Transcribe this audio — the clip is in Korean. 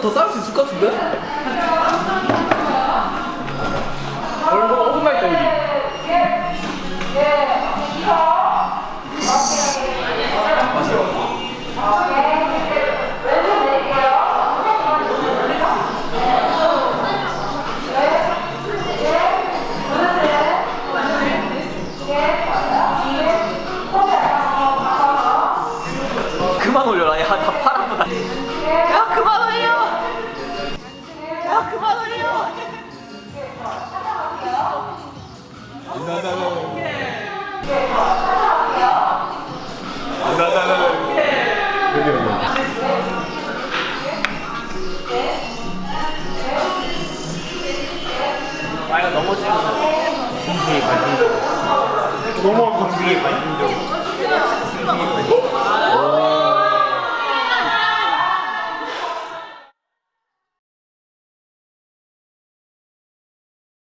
더 쌓을 수 있을 것 같은데? 얼마 5분만 있다 여기? 그만 올려라. 야다 팔아보다. 야 그만 올려 야 그만 올려 아이가 넘어지면 공기에 관심 거 공기에 관심적